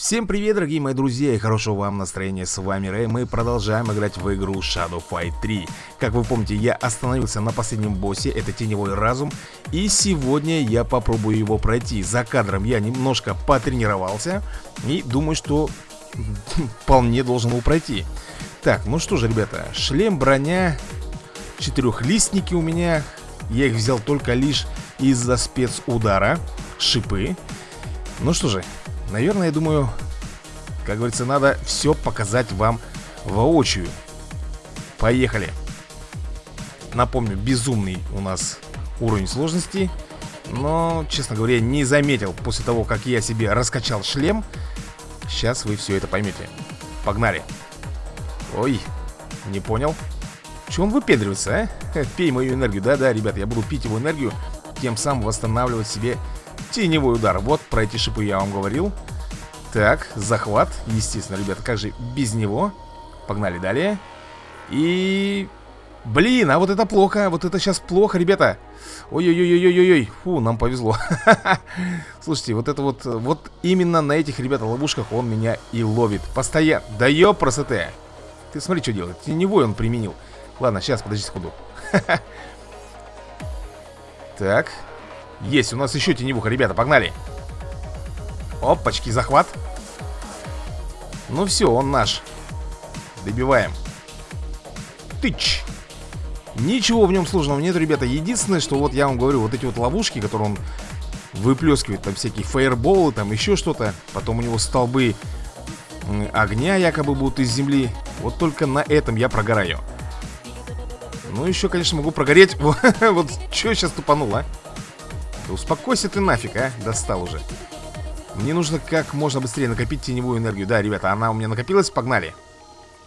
Всем привет, дорогие мои друзья, и хорошего вам настроения, с вами Рэй, мы продолжаем играть в игру Shadow Fight 3 Как вы помните, я остановился на последнем боссе, это Теневой Разум, и сегодня я попробую его пройти. За кадром я немножко потренировался, и думаю, что вполне должен его пройти. Так, ну что же, ребята, шлем, броня, четырехлистники у меня, я их взял только лишь из-за спецудара, шипы. Ну что же, Наверное, я думаю, как говорится, надо все показать вам воочию. Поехали. Напомню, безумный у нас уровень сложности. Но, честно говоря, не заметил после того, как я себе раскачал шлем. Сейчас вы все это поймете. Погнали. Ой, не понял. Чего он выпендривается, а? Пей мою энергию. Да-да, ребят, я буду пить его энергию, тем самым восстанавливать себе Теневой удар. Вот про эти шипы я вам говорил. Так, захват. Естественно, ребята, как же без него? Погнали далее. И... Блин, а вот это плохо, вот это сейчас плохо, ребята Ой-ой-ой-ой-ой-ой Фу, нам повезло Слушайте, вот это вот, вот именно на этих, ребята, ловушках он меня и ловит Постоянно, да ёпросоте Ты смотри, что делает, теневой он применил Ладно, сейчас, подожди секунду Так, есть, у нас еще теневуха, ребята, погнали. Опачки, захват. Ну все, он наш. Добиваем. Тыч. Ничего в нем сложного нет, ребята. Единственное, что вот я вам говорю, вот эти вот ловушки, которые он выплескивает Там всякие фаерболы, там еще что-то. Потом у него столбы огня якобы будут из земли. Вот только на этом я прогораю. Ну еще, конечно, могу прогореть. Вот, что сейчас тупанул, а? Да успокойся ты нафиг, а? Достал уже. Мне нужно как можно быстрее накопить теневую энергию. Да, ребята, она у меня накопилась, погнали.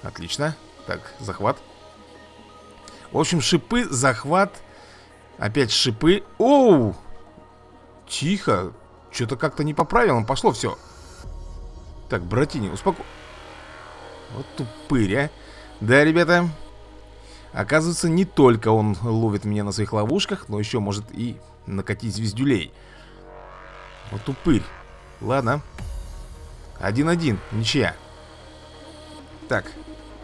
Отлично. Так, захват. В общем, шипы, захват. Опять шипы. Оу! Тихо. Что-то как-то не по правилам пошло все. Так, братини, успоко... Вот тупырь, а. Да, ребята. Оказывается, не только он ловит меня на своих ловушках, но еще может и накатить звездюлей. Вот упырь. Ладно. Один-один. Ничья. Так.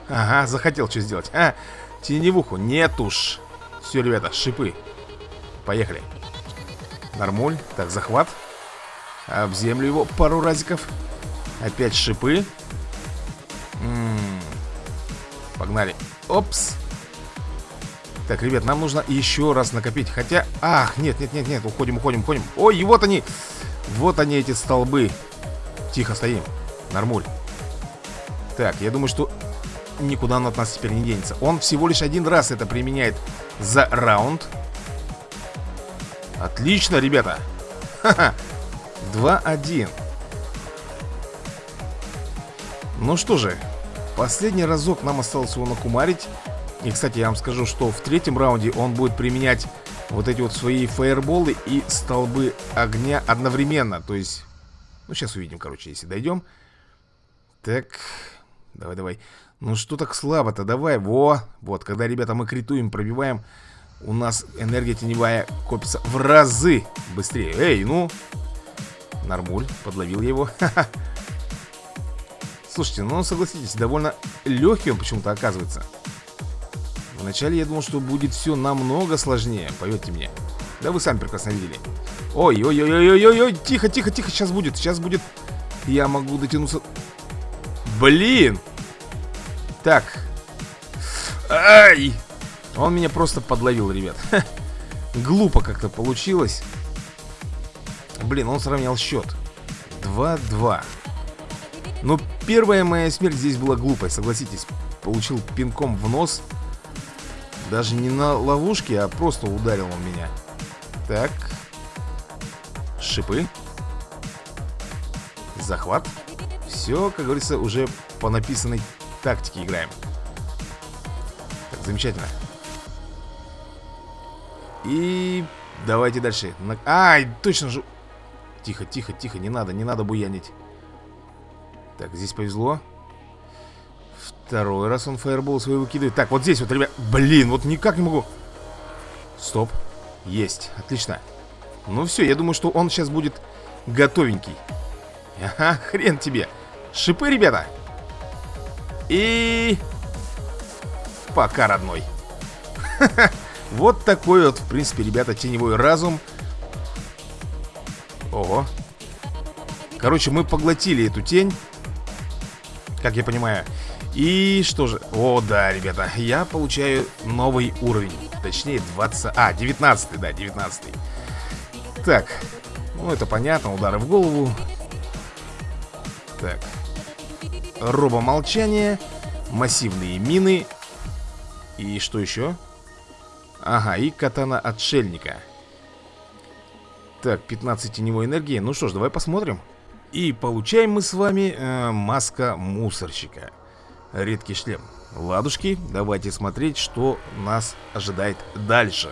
Ага, захотел что сделать. А, теневуху. Нет уж. Все, ребята, шипы. Поехали. Нормуль. Так, захват. Об землю его пару разиков. Опять шипы. М -м -м. Погнали. Опс. Так, ребят, нам нужно еще раз накопить. Хотя... Ах, нет, нет, нет, нет Уходим, уходим, уходим. Ой, вот они. Вот они, эти столбы. Тихо стоим. Нормуль. Так, я думаю, что Никуда он от нас теперь не денется. Он всего лишь один раз это применяет За раунд. Отлично, ребята. Ха-ха. 2-1 Ну что же Последний разок нам осталось его накумарить и, кстати, я вам скажу, что в третьем раунде он будет применять вот эти вот свои фаерболы и столбы огня одновременно. То есть, ну, сейчас увидим, короче, если дойдем. Так, давай, давай. Ну, что так слабо-то? Давай, во. Вот, когда, ребята, мы критуем, пробиваем, у нас энергия теневая копится в разы быстрее. Эй, ну. Нормуль, подловил его. Слушайте, ну, согласитесь, довольно легкий он почему-то оказывается. Вначале я думал, что будет все намного сложнее, поверьте мне. Да вы сами прекрасно видели. Ой, ой, ой, ой, ой, ой, тихо, тихо, тихо, сейчас будет, сейчас будет. Я могу дотянуться. Блин! Так. Ай! Он меня просто подловил, ребят. Глупо как-то получилось. Блин, он сравнял счет. 2-2. Но первая моя смерть здесь была глупой, согласитесь. Получил пинком в нос. Даже не на ловушке, а просто ударил он меня. Так. Шипы. Захват. Все, как говорится, уже по написанной тактике играем. Так, замечательно. И давайте дальше. Ай, точно же. Тихо, тихо, тихо, не надо, не надо буянить. Так, здесь повезло. Второй раз он фаербол свой выкидывает. Так, вот здесь вот, ребят Блин, вот никак не могу. Стоп. Есть, отлично. Ну все, я думаю, что он сейчас будет готовенький. Ага, хрен тебе. Шипы, ребята. И... Пока, родной. Вот такой вот, в принципе, ребята, теневой разум. Ого. Короче, мы поглотили эту тень. Как я понимаю И что же? О, да, ребята Я получаю новый уровень. Точнее, 20... А, 19 да, 19 Так Ну, это понятно, удары в голову. Так. Робомолчание Массивные мины. И что еще? Ага, и катана отшельника. Так, 15 теневой энергии. Ну что ж, давай посмотрим. И получаем мы с вами э, маска мусорщика Редкий шлем. Ладушки, давайте смотреть, что нас ожидает дальше.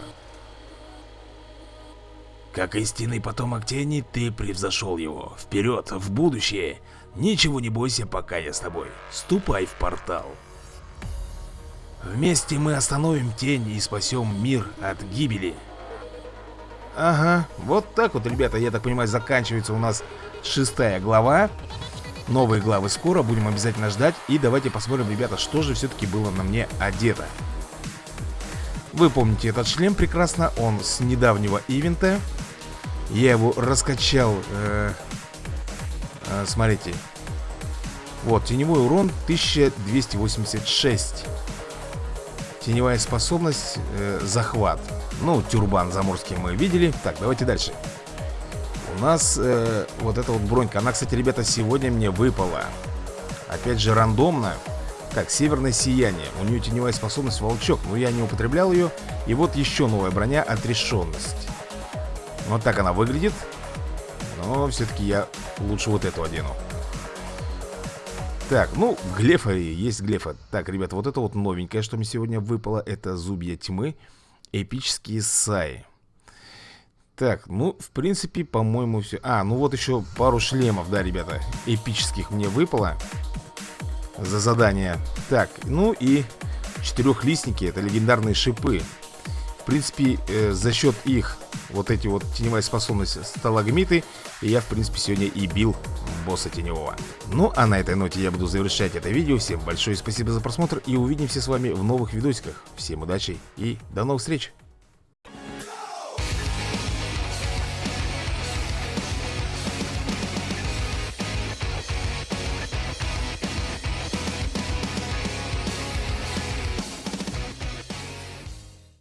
Как истинный потомок тени, ты превзошел его. Вперед, в будущее. Ничего не бойся, пока я с тобой. Ступай в портал. Вместе мы остановим тень и спасем мир от гибели. Ага, вот так вот, ребята, я так понимаю, заканчивается у нас шестая глава. Новые главы скоро, будем обязательно ждать. И давайте посмотрим, ребята, что же все-таки было на мне одето. Вы помните этот шлем прекрасно, он с недавнего ивента. Я его раскачал, э, э, смотрите. Вот, теневой урон 1286. Теневая способность, э, захват Ну, тюрбан заморский мы видели Так, давайте дальше У нас э, вот эта вот бронька Она, кстати, ребята, сегодня мне выпала. Опять же, рандомно. Так, северное сияние У нее теневая способность волчок Но я не употреблял ее. И вот еще новая броня, отрешенность Вот так она выглядит. Но все-таки я лучше вот эту одену. Так, ну, глефа есть глефа. Так, ребята, вот это вот новенькое, что мне сегодня выпало Это зубья тьмы Эпические саи Так, ну, в принципе, по-моему, все А, ну вот еще пару шлемов, да, ребята Эпических мне выпало За задание. Так, ну и четырехлистники Это легендарные шипы. В принципе, э, за счет их Вот эти вот теневая способность сталагмиты Я, в принципе, сегодня и бил босса теневого. Ну а на этой ноте я буду завершать это видео. Всем большое спасибо за просмотр И увидимся с вами в новых видосиках. Всем удачи и до новых встреч